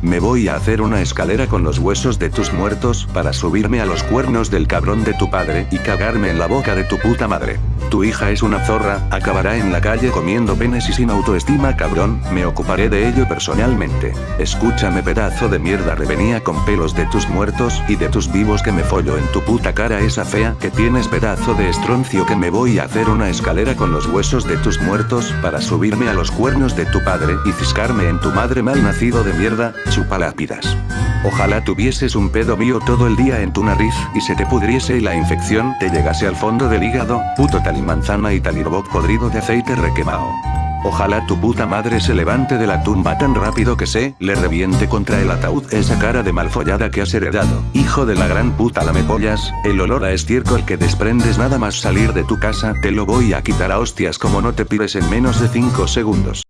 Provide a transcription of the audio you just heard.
Me voy a hacer una escalera con los huesos de tus muertos para subirme a los cuernos del cabrón de tu padre y cagarme en la boca de tu puta madre. Tu hija es una zorra, acabará en la calle comiendo penes y sin autoestima cabrón, me ocuparé de ello personalmente. Escúchame pedazo de mierda revenía con pelos de tus muertos y de tus vivos que me follo en tu puta cara esa fea que tienes pedazo de estroncio que me voy a hacer una escalera con los huesos de tus muertos para subirme a los cuernos de tu padre y ciscarme en tu madre mal nacido de mierda, chupalápidas. Ojalá tuvieses un pedo mío todo el día en tu nariz y se te pudriese y la infección te llegase al fondo del hígado, puto talimanzana y talirboc podrido de aceite requemado. Ojalá tu puta madre se levante de la tumba tan rápido que se le reviente contra el ataúd esa cara de malfollada que has heredado. Hijo de la gran puta lamepollas, el olor a estiércol que desprendes nada más salir de tu casa te lo voy a quitar a hostias como no te pides en menos de 5 segundos.